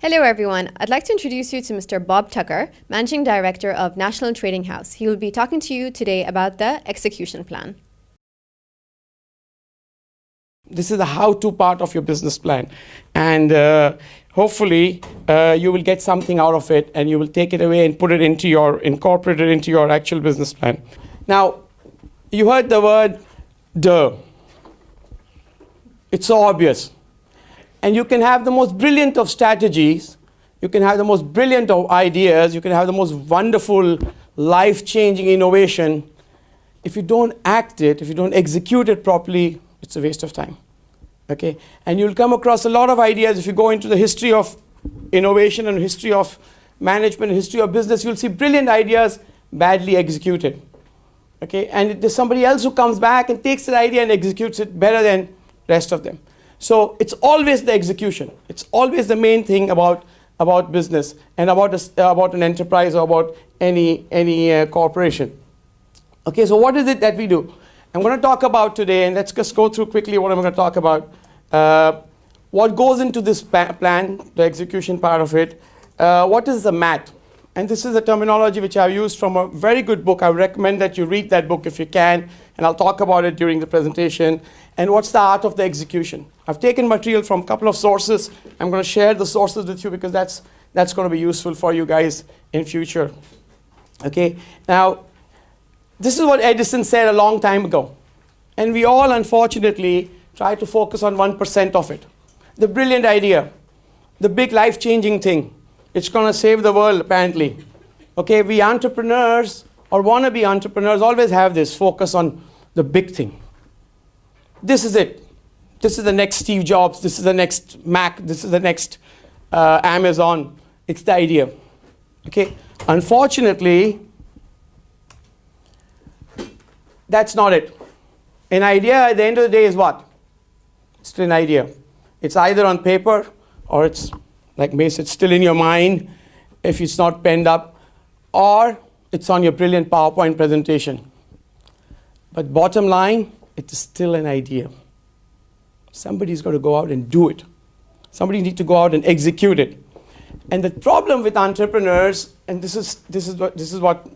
Hello, everyone. I'd like to introduce you to Mr. Bob Tucker, Managing Director of National Trading House. He will be talking to you today about the execution plan. This is the how-to part of your business plan. And uh, hopefully uh, you will get something out of it and you will take it away and put it into your, incorporate it into your actual business plan. Now, you heard the word duh. It's so obvious. And you can have the most brilliant of strategies, you can have the most brilliant of ideas, you can have the most wonderful, life-changing innovation. If you don't act it, if you don't execute it properly, it's a waste of time. Okay? And you'll come across a lot of ideas if you go into the history of innovation and history of management, history of business, you'll see brilliant ideas badly executed. Okay? And there's somebody else who comes back and takes that idea and executes it better than rest of them. So it's always the execution. It's always the main thing about, about business and about, a, about an enterprise or about any, any uh, corporation. Okay, so what is it that we do? I'm going to talk about today, and let's just go through quickly what I'm going to talk about. Uh, what goes into this plan, the execution part of it. Uh, what is the MAT? And this is a terminology which I've used from a very good book. I recommend that you read that book if you can, and I'll talk about it during the presentation. And what's the art of the execution? I've taken material from a couple of sources. I'm going to share the sources with you because that's, that's going to be useful for you guys in future. Okay, now, this is what Edison said a long time ago. And we all, unfortunately, try to focus on 1% of it. The brilliant idea, the big life-changing thing. It's going to save the world, apparently. Okay, we entrepreneurs or wannabe entrepreneurs always have this focus on the big thing. This is it. This is the next Steve Jobs. This is the next Mac. This is the next uh, Amazon. It's the idea. Okay. Unfortunately, that's not it. An idea at the end of the day is what? It's still an idea. It's either on paper or it's like Mace, it's still in your mind if it's not penned up, or it's on your brilliant PowerPoint presentation. But bottom line, it is still an idea. Somebody's got to go out and do it. Somebody needs to go out and execute it. And the problem with entrepreneurs, and this is, this is, what, this is what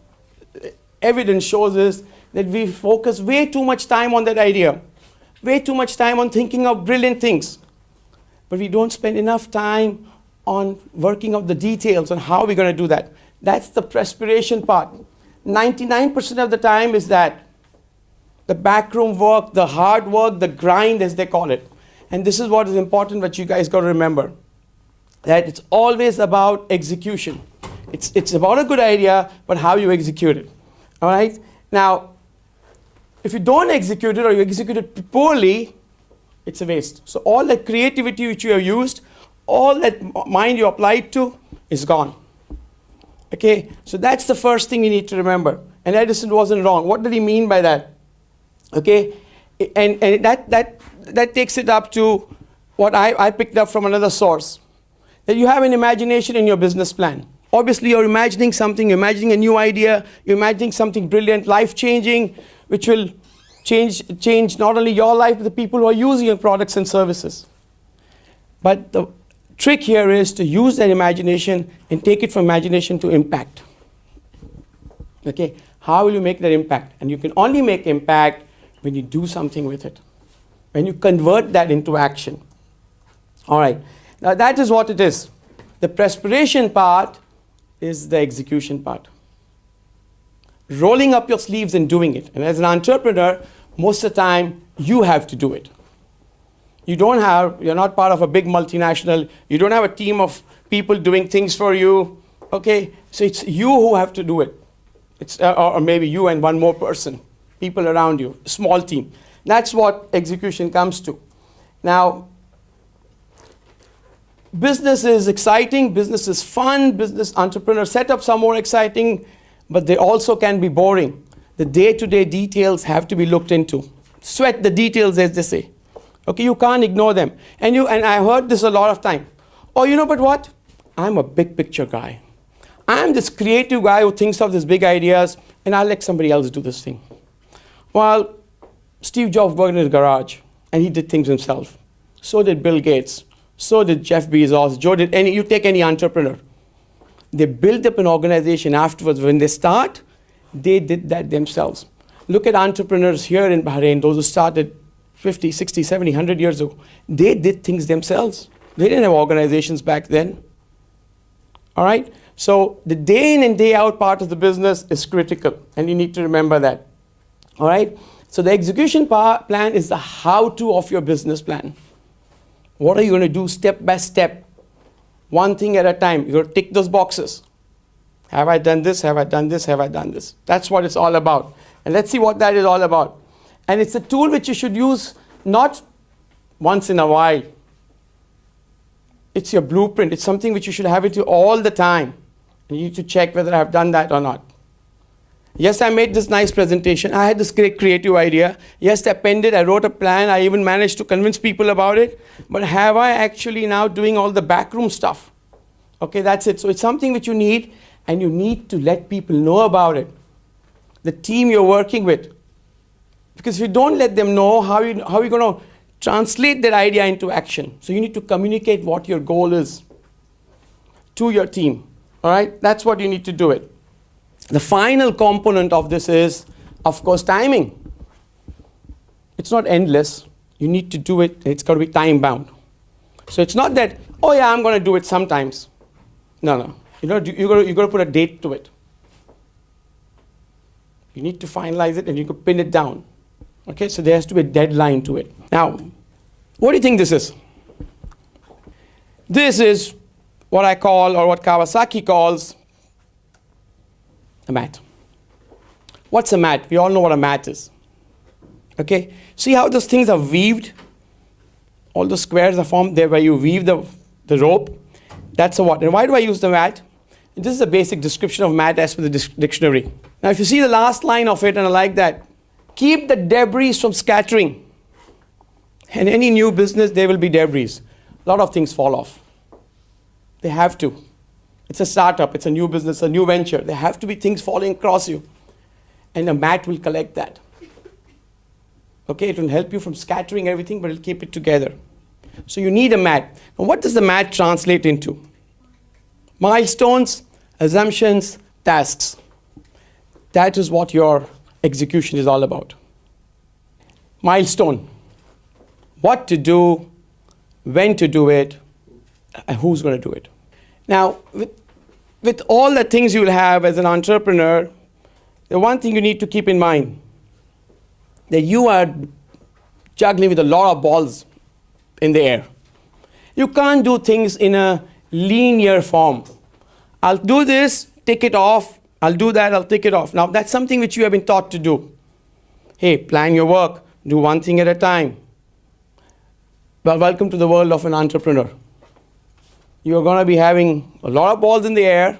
evidence shows is that we focus way too much time on that idea, way too much time on thinking of brilliant things. But we don't spend enough time on working out the details on how we're going to do that. That's the perspiration part. 99% of the time is that the backroom work, the hard work, the grind as they call it. And this is what is important what you guys got to remember. That it's always about execution. It's, it's about a good idea, but how you execute it. All right? Now, if you don't execute it or you execute it poorly, it's a waste. So all the creativity which you have used, all that mind you applied to is gone. Okay, so that's the first thing you need to remember. And Edison wasn't wrong. What did he mean by that? Okay, and, and that, that, that takes it up to what I, I picked up from another source. That you have an imagination in your business plan. Obviously, you're imagining something, you're imagining a new idea, you're imagining something brilliant, life-changing, which will change, change not only your life, but the people who are using your products and services. But the trick here is to use that imagination and take it from imagination to impact. Okay, how will you make that impact? And you can only make impact when you do something with it, when you convert that into action. All right, now that is what it is. The perspiration part is the execution part. Rolling up your sleeves and doing it. And as an entrepreneur, most of the time, you have to do it. You don't have, you're not part of a big multinational. You don't have a team of people doing things for you. Okay, so it's you who have to do it. It's, uh, or maybe you and one more person, people around you, small team. That's what execution comes to. Now, business is exciting, business is fun, business entrepreneur setups are more exciting, but they also can be boring. The day-to-day -day details have to be looked into. Sweat the details, as they say. Okay, you can't ignore them. And, you, and I heard this a lot of time. Oh, you know, but what? I'm a big picture guy. I'm this creative guy who thinks of these big ideas, and I'll let somebody else do this thing. Well, Steve Jobs worked in his garage, and he did things himself. So did Bill Gates. So did Jeff Bezos. Joe did any, you take any entrepreneur. They build up an organization afterwards. When they start, they did that themselves. Look at entrepreneurs here in Bahrain, those who started 50, 60, 70, 100 years ago. They did things themselves. They didn't have organizations back then. All right? So the day in and day out part of the business is critical, and you need to remember that. All right? So the execution plan is the how-to of your business plan. What are you going to do step by step? One thing at a time. You're going to tick those boxes. Have I done this? Have I done this? Have I done this? That's what it's all about. And let's see what that is all about. And it's a tool which you should use not once in a while. It's your blueprint. It's something which you should have it you all the time. And you need to check whether I've done that or not. Yes, I made this nice presentation. I had this great creative idea. Yes, I penned it. I wrote a plan. I even managed to convince people about it. But have I actually now doing all the backroom stuff? Okay, that's it. So it's something which you need, and you need to let people know about it. The team you're working with. Because if you don't let them know, how, you, how are you going to translate that idea into action? So you need to communicate what your goal is to your team. All right, that's what you need to do it. The final component of this is, of course, timing. It's not endless. You need to do it, it's got to be time bound. So it's not that, oh yeah, I'm going to do it sometimes. No, no. You know, you got got to put a date to it. You need to finalize it and you can pin it down. Okay, so there has to be a deadline to it. Now, what do you think this is? This is what I call, or what Kawasaki calls, a mat. What's a mat? We all know what a mat is. Okay, see how those things are weaved? All the squares are formed there where you weave the, the rope. That's a what? And why do I use the mat? And this is a basic description of mat as per the dictionary. Now, if you see the last line of it, and I like that, keep the debris from scattering. In any new business, there will be debris. A lot of things fall off. They have to. It's a startup, it's a new business, a new venture. There have to be things falling across you. And a mat will collect that. Okay, it will help you from scattering everything, but it'll keep it together. So you need a mat. Now, what does the mat translate into? Milestones, assumptions, tasks. That is what your execution is all about. Milestone. What to do, when to do it, and who's going to do it. Now, with, with all the things you'll have as an entrepreneur, the one thing you need to keep in mind that you are juggling with a lot of balls in the air. You can't do things in a linear form. I'll do this, take it off, I'll do that, I'll take it off. Now, that's something which you have been taught to do. Hey, plan your work, do one thing at a time. Well, welcome to the world of an entrepreneur you're going to be having a lot of balls in the air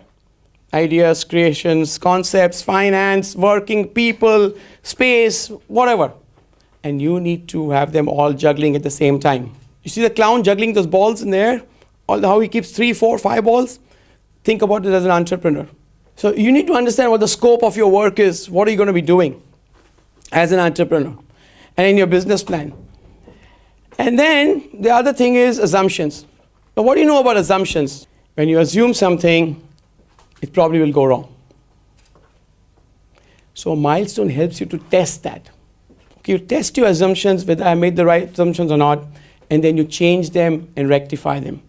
ideas, creations, concepts, finance, working people, space, whatever. And you need to have them all juggling at the same time. You see the clown juggling those balls in the air? All how he keeps three, four, five balls? Think about it as an entrepreneur. So you need to understand what the scope of your work is. What are you going to be doing as an entrepreneur? And in your business plan. And then the other thing is assumptions. Now, what do you know about assumptions? When you assume something, it probably will go wrong. So a milestone helps you to test that. You test your assumptions, whether I made the right assumptions or not, and then you change them and rectify them.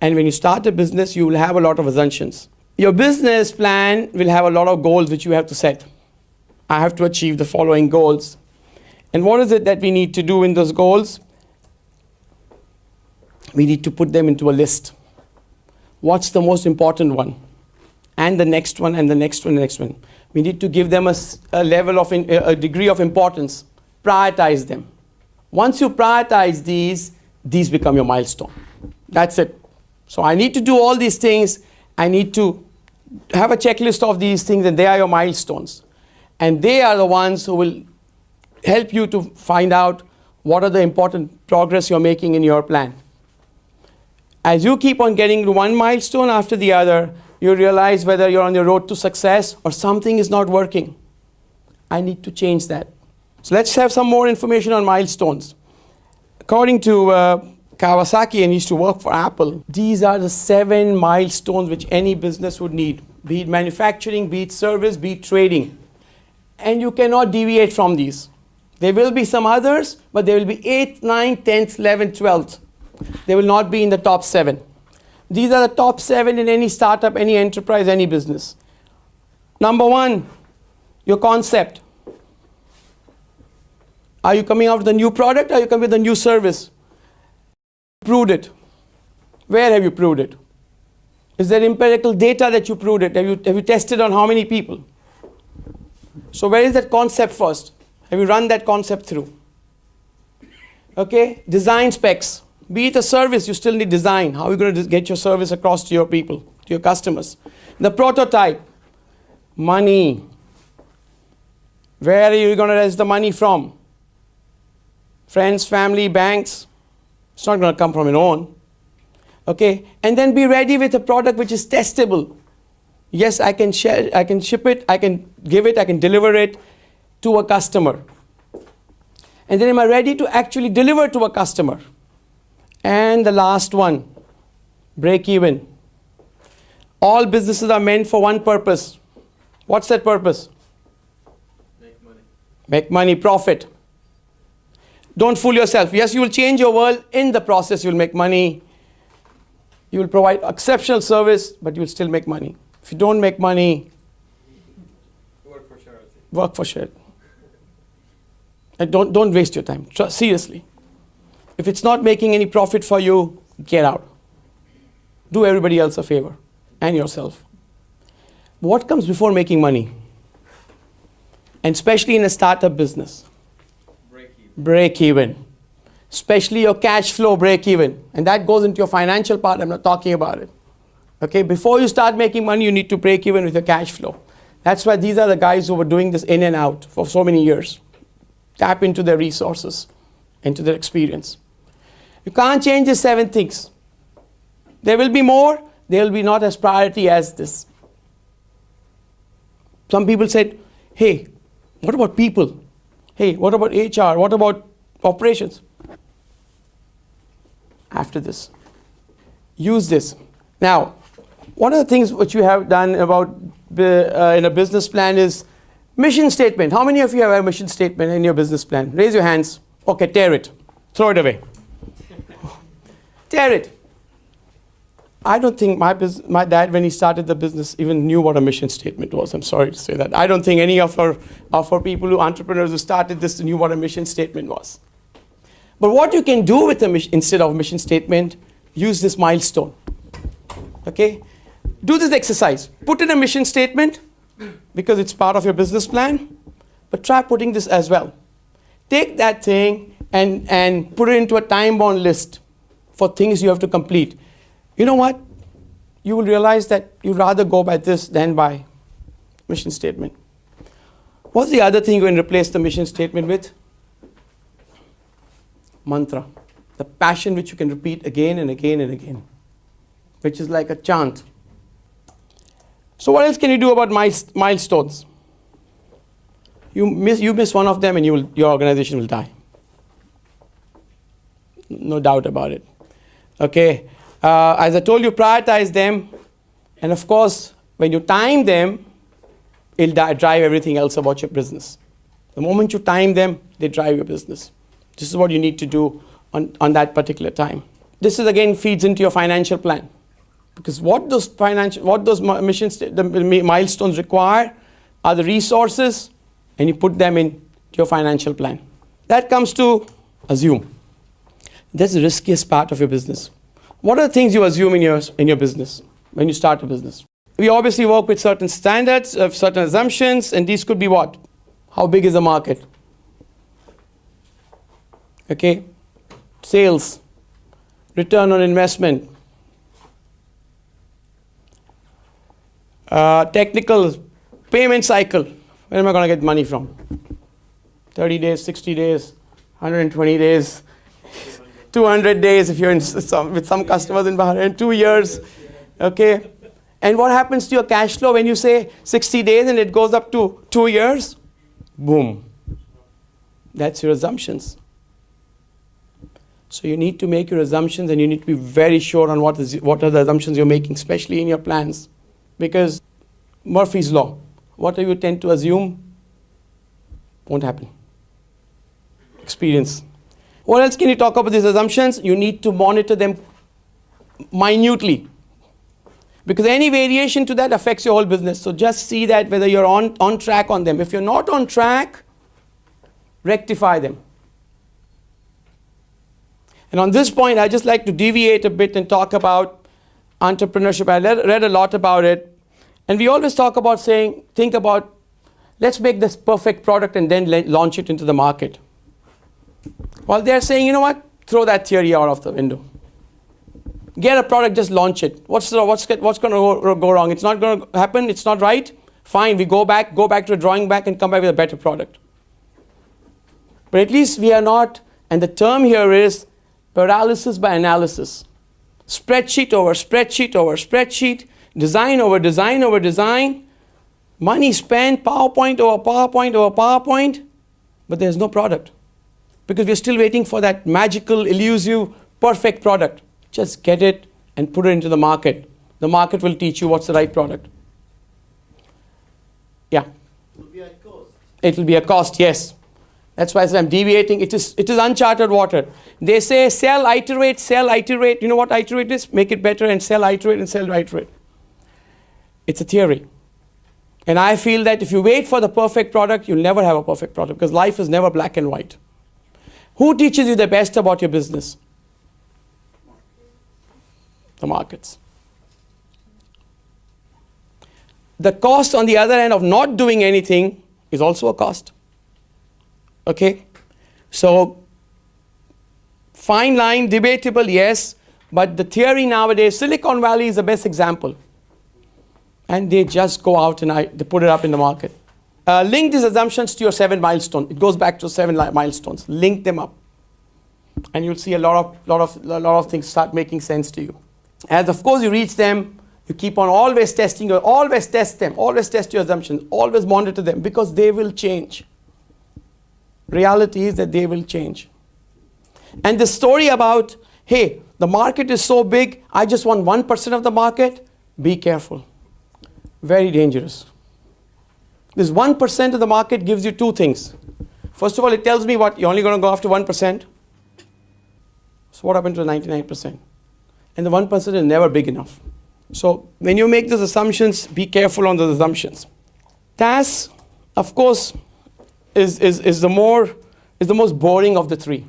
And when you start a business, you will have a lot of assumptions. Your business plan will have a lot of goals which you have to set. I have to achieve the following goals. And what is it that we need to do in those goals? We need to put them into a list. What's the most important one? And the next one, and the next one, and the next one. We need to give them a, a level of, in, a degree of importance. Prioritize them. Once you prioritize these, these become your milestone. That's it. So I need to do all these things. I need to have a checklist of these things, and they are your milestones. And they are the ones who will help you to find out what are the important progress you're making in your plan. As you keep on getting one milestone after the other, you realize whether you're on the road to success or something is not working. I need to change that. So let's have some more information on milestones. According to uh, Kawasaki and used to work for Apple, these are the seven milestones which any business would need be it manufacturing, be it service, be it trading. And you cannot deviate from these. There will be some others, but there will be 8th, 9th, 10th, 11th, 12th. They will not be in the top seven. These are the top seven in any startup, any enterprise, any business. Number one, your concept. Are you coming out with a new product? Or are you coming with a new service? Proved it. Where have you proved it? Is there empirical data that you proved it? Have you, have you tested on how many people? So where is that concept first? Have you run that concept through? Okay, design specs. Be it a service, you still need design. How are you going to get your service across to your people, to your customers? The prototype. Money. Where are you going to raise the money from? Friends, family, banks. It's not going to come from your own. Okay, and then be ready with a product which is testable. Yes, I can share, I can ship it, I can give it, I can deliver it to a customer. And then am I ready to actually deliver to a customer? And the last one, break even. All businesses are meant for one purpose. What's that purpose? Make money. Make money, profit. Don't fool yourself. Yes, you will change your world. In the process, you'll make money. You will provide exceptional service, but you'll still make money. If you don't make money, Work for charity. work for shit. And don't, don't waste your time. Seriously. If it's not making any profit for you, get out. Do everybody else a favor and yourself. What comes before making money? And especially in a startup business, Break even. break even. Especially your cash flow break even. And that goes into your financial part. I'm not talking about it. Okay, before you start making money, you need to break even with your cash flow. That's why these are the guys who were doing this in and out for so many years. Tap into their resources, into their experience. You can't change the seven things. There will be more, they will be not as priority as this. Some people said, hey, what about people? Hey, what about HR? What about operations? After this, use this. Now, one of the things which you have done about uh, in a business plan is mission statement. How many of you have a mission statement in your business plan? Raise your hands. Okay, tear it. Throw it away. Tear it. I don't think my, my dad, when he started the business, even knew what a mission statement was. I'm sorry to say that. I don't think any of our, of our people who entrepreneurs who started this knew what a mission statement was. But what you can do with a mission, instead of a mission statement, use this milestone. Okay? Do this exercise. Put in a mission statement because it's part of your business plan, but try putting this as well. Take that thing and, and put it into a time bound list for things you have to complete. You know what? You will realize that you'd rather go by this than by mission statement. What's the other thing you can replace the mission statement with? Mantra. The passion which you can repeat again and again and again, which is like a chant. So, what else can you do about miles- milestones? You miss, you miss one of them and you will, your organization will die. No doubt about it. Okay. Uh, as I told you, prioritize them. And of course, when you time them, it'll drive everything else about your business. The moment you time them, they drive your business. This is what you need to do on, on that particular time. This is again feeds into your financial plan. Because what those financial, what those mi- mission the milestones require are the resources, and you put them in your financial plan. That comes to assume. That's the riskiest part of your business. What are the things you assume in your, in your business when you start a business? We obviously work with certain standards, of certain assumptions, and these could be what? How big is the market? Okay? Sales, return on investment, uh, technical payment cycle. Where am I going to get money from? 30 days, 60 days, 120 days, 200 days if you're some, with some customers in Bahrain, two years. Okay? And what happens to your cash flow when you say 60 days and it goes up to two years? Boom. That's your assumptions. So you need to make your assumptions and you need to be very sure on what, is, what are the assumptions you're making, especially in your plans. Because Murphy's Law, whatever you tend to assume won't happen. Experience. What else can you talk about these assumptions? You need to monitor them minutely. Because any variation to that affects your whole business. So just see that whether you're on, on track on them. If you're not on track, rectify them. And on this point, I just like to deviate a bit and talk about entrepreneurship. I read, read a lot about it. And we always talk about saying, think about, let's make this perfect product and then launch it into the market. Well, they're saying, you know what? Throw that theory out of the window. Get a product, just launch it. What's, the, what's, what's going to go, wrong? It's not going to happen. It's not right. Fine, we go back, go back to the drawing back and come back with a better product. But at least we are not, and the term here is paralysis by analysis. Spreadsheet over spreadsheet over spreadsheet, design over design over design, money spent, PowerPoint over PowerPoint over PowerPoint, but there's no product. Because we're still waiting for that magical, elusive, perfect product. Just get it and put it into the market. The market will teach you what's the right product. Yeah. It will be a cost. It will be a cost, yes. That's why I said I am deviating. It is, it is uncharted water. They say sell, iterate, sell, iterate. You know what iterate is? Make it better and sell, iterate, and sell, iterate. It's a theory. And I feel that if you wait for the perfect product, you'll never have a perfect product because life is never black and white. Who teaches you the best about your business? The markets. The cost on the other end of not doing anything is also a cost. Okay? So, fine line, debatable, yes, but the theory nowadays, Silicon Valley is the best example. And they just go out and I, they put it up in the market. Uh, link these assumptions to your seven milestones. It goes back to seven milestones. Link them up. And you'll see a lot of, lot, of, lot of things start making sense to you. As of course you reach them, you keep on always testing, always test them, always test your assumptions, always monitor them because they will change reality is that they will change. And the story about, hey, the market is so big, I just want 1% of the market, be careful. Very dangerous. This 1% of the market gives you two things. First of all, it tells me what, you're only going to go after 1%. So what happened to the 99%? And the 1% is never big enough. So when you make those assumptions, be careful on those assumptions. Tasks, of course, is, is, is, the more, is the most boring of the three.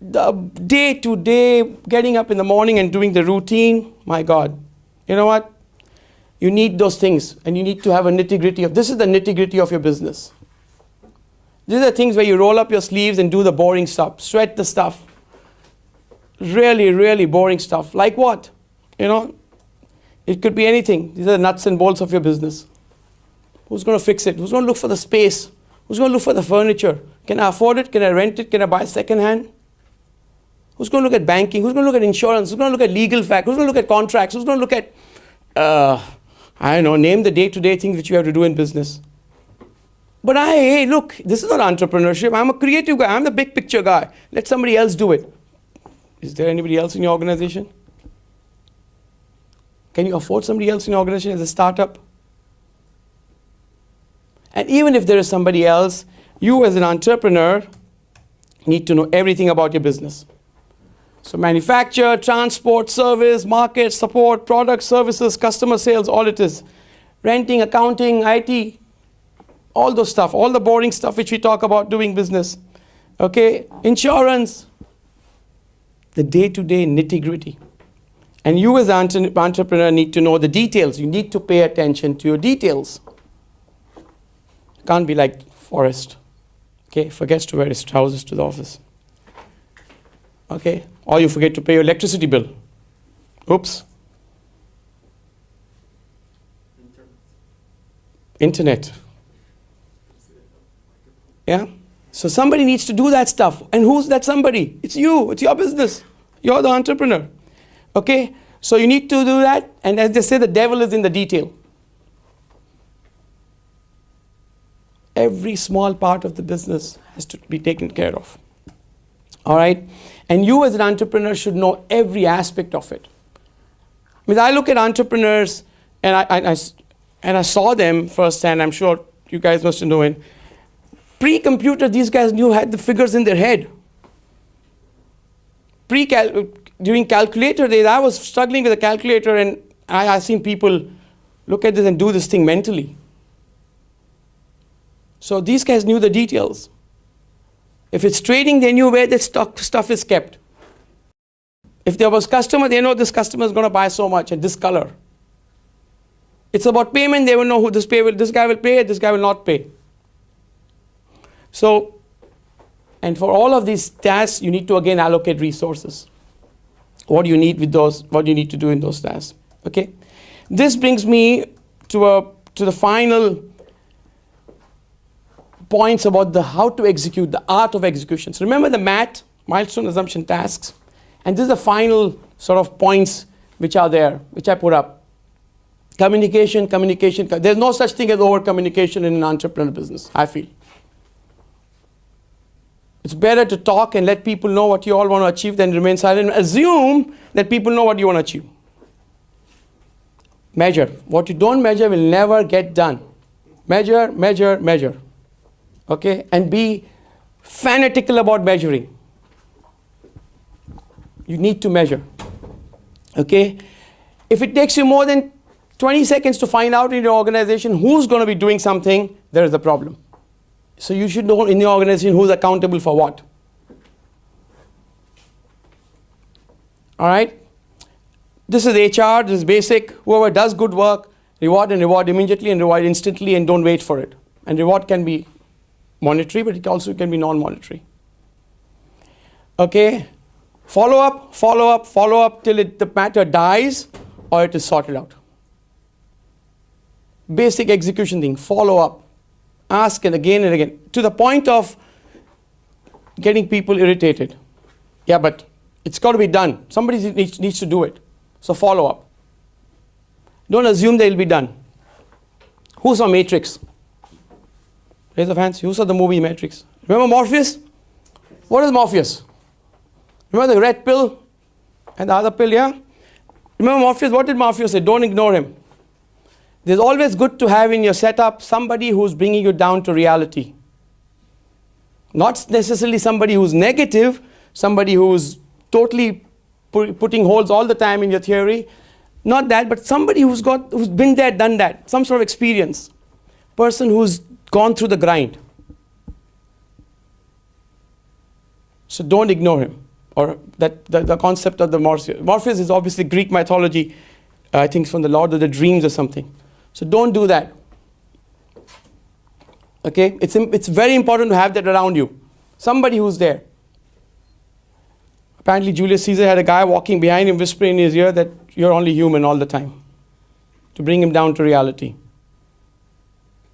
The day to day, getting up in the morning and doing the routine, my God, you know what? You need those things and you need to have a nitty gritty of this is the nitty gritty of your business. These are things where you roll up your sleeves and do the boring stuff, sweat the stuff. Really, really boring stuff. Like what? You know, it could be anything. These are the nuts and bolts of your business. Who's going to fix it? Who's going to look for the space? Who's going to look for the furniture? Can I afford it? Can I rent it? Can I buy second hand? Who's going to look at banking? Who's going to look at insurance? Who's going to look at legal facts? Who's going to look at contracts? Who's going to look at, uh, I don't know, name the day to day things which you have to do in business. But I, hey, look, this is not entrepreneurship. I'm a creative guy. I'm the big picture guy. Let somebody else do it. Is there anybody else in your organization? Can you afford somebody else in your organization as a startup? And even if there is somebody else, you as an entrepreneur need to know everything about your business. So manufacture, transport, service, market, support, product, services, customer sales, all it is. Renting, accounting, IT, all those stuff, all the boring stuff which we talk about doing business. Okay, insurance, the day-to-day nitty-gritty. And you as an entrepreneur need to know the details. You need to pay attention to your details. Can't be like Forrest. Okay, forgets to wear his trousers to the office. Okay, or you forget to pay your electricity bill. Oops. Internet. Yeah? So somebody needs to do that stuff. And who's that somebody? It's you, it's your business. You're the entrepreneur. Okay? So you need to do that. And as they say, the devil is in the detail. every small part of the business has to be taken care of. All right? And you as an entrepreneur should know every aspect of it. I mean, I look at entrepreneurs and I, I, I and I saw them firsthand. I'm sure you guys must have known. Pre-computer, these guys knew had the figures in their head. Pre -cal during calculator days, I was struggling with a calculator, and I, I've seen people look at this and do this thing mentally. So these guys knew the details. If it's trading, they knew where the stock stuff is kept. If there was a customer, they know this customer is going to buy so much at this color. It's about payment. They will know who this pay will. This guy will pay. This guy will not pay. So, and for all of these tasks, you need to again allocate resources. What do you need with those? What do you need to do in those tasks? Okay. This brings me to a to the final points about the how to execute, the art of execution. So remember the MAT, milestone assumption tasks, and this is the final sort of points which are there, which I put up. Communication, communication. There's no such thing as over communication in an entrepreneur business, I feel. It's better to talk and let people know what you all want to achieve than remain silent assume that people know what you want to achieve. Measure. What you don't measure will never get done. Measure, measure, measure okay, and be fanatical about measuring. You need to measure, okay? If it takes you more than 20 seconds to find out in your organization who's going to be doing something, there is a problem. So you should know in your organization who's accountable for what. All right? This is HR, this is basic. Whoever does good work, reward and reward immediately and reward instantly and don't wait for it. And reward can be monetary, but it also can be non-monetary. Okay, follow up, follow up, follow up till it, the matter dies or it is sorted out. Basic execution thing, follow up, ask and again and again, to the point of getting people irritated. Yeah, but it's got to be done. Somebody needs, needs to do it. So follow up. Don't assume they'll be done. Who's on Matrix? Raise of hands. Who saw the movie Matrix? Remember Morpheus? What is Morpheus? Remember the red pill and the other pill, yeah? Remember Morpheus? What did Morpheus say? Don't ignore him. There's always good to have in your setup somebody who's bringing you down to reality. Not necessarily somebody who's negative, somebody who's totally pu- putting holes all the time in your theory. Not that, but somebody who's got who's been there, done that, some sort of experience. Person who's gone through the grind. So don't ignore him. Or that the, the concept of the Morpheus. Morpheus is obviously Greek mythology. Uh, I think from the Lord of the Dreams or something. So don't do that. Okay? It's, it's very important to have that around you. Somebody who's there. Apparently, Julius Caesar had a guy walking behind him, whispering in his ear that you're only human all the time, to bring him down to reality.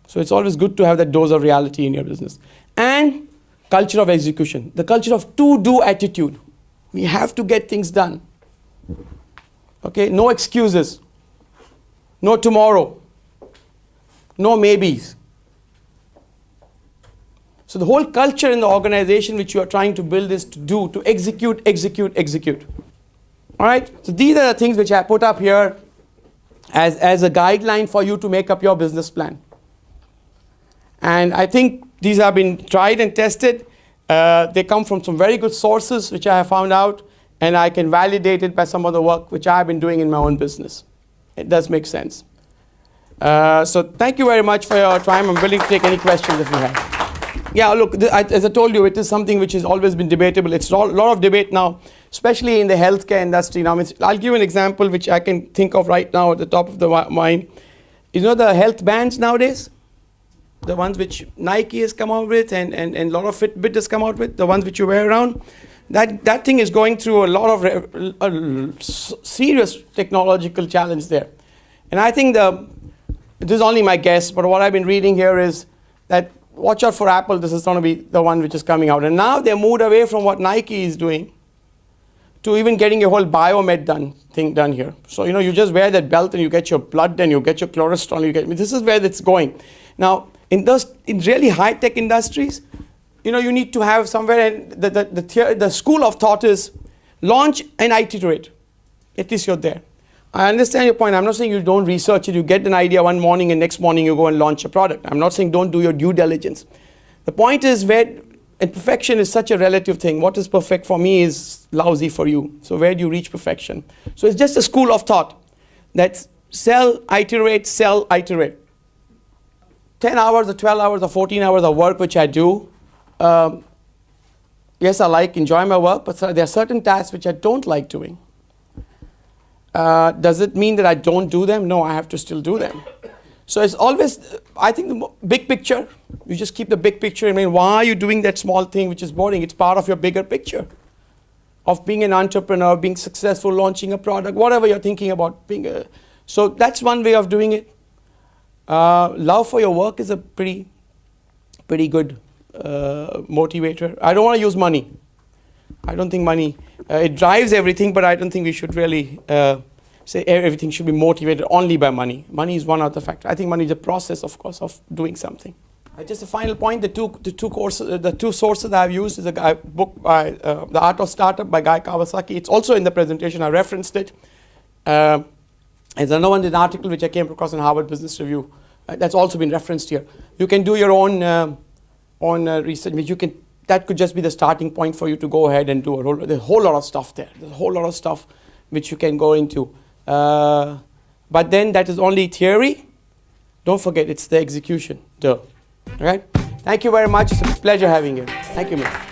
So it's always good to have that dose of reality in your business. And culture of execution, the culture of to do attitude. We have to get things done. Okay, no excuses, no tomorrow, no maybes. So the whole culture in the organization which you are trying to build is to do, to execute, execute, execute. All right, so these are the things which I put up here as, as a guideline for you to make up your business plan. And I think these have been tried and tested. Uh, they come from some very good sources, which I have found out, and I can validate it by some of the work which I have been doing in my own business. It does make sense. Uh, so thank you very much for your time. I'm willing to take any questions if you have. Yeah, look, I, as I told you, it is something which has always been debatable. It's a lot of debate now, especially in the healthcare industry. Now, I'll give you an example which I can think of right now at the top of the mind. You know the health bands nowadays? The ones which Nike has come out with and, and, and a lot of Fitbit has come out with, the ones which you wear around, that, that thing is going through a lot of a serious technological challenge there. And I think the, this is only my guess, but what I've been reading here is that watch out for Apple, this is going to be the one which is coming out. And now they're moved away from what Nike is doing to even getting a whole biomed done thing done here. So you know you just wear that belt and you get your blood and you get your cholesterol. You get this is where it's going. Now in those in really high tech industries, you know, you need to have somewhere, and the, the, the, theo- the school of thought is launch and iterate. At least you're there. I understand your point. I'm not saying you don't research it. You get an idea one morning and next morning you go and launch a product. I'm not saying don't do your due diligence. The point is where, and perfection is such a relative thing. What is perfect for me is lousy for you. So where do you reach perfection? So it's just a school of thought that sell, iterate, sell, iterate. 10 hours or 12 hours or 14 hours of work which I do, um, yes, I like, enjoy my work, but there are certain tasks which I don't like doing. Uh, does it mean that I don't do them? No, I have to still do them. So it's always, I think the big picture, you just keep the big picture in mind. Why are you doing that small thing which is boring? It's part of your bigger picture of being an entrepreneur, being successful, launching a product, whatever you're thinking about being a. So that's one way of doing it. Uh, love for your work is a pretty, pretty good uh, motivator. I don't want to use money. I don't think money uh, it drives everything, but I don't think we should really uh, say everything should be motivated only by money. Money is one of the factors. I think money is a process, of course, of doing something. Uh, just a final point: the two, the two courses, the two sources I've used is a book by The Art of Startup by Guy Kawasaki. It's also in the presentation. I referenced it. There's another one, an article which I came across in Harvard Business Review. Uh, that's also been referenced here. You can do your own um, own uh, research, you can. That could just be the starting point for you to go ahead and do a whole, there's a whole lot of stuff there. There's a whole lot of stuff which you can go into. Uh, but then that is only theory. Don't forget, it's the execution. Duh. All right. Thank you very much. It's a pleasure having you. Thank you, man.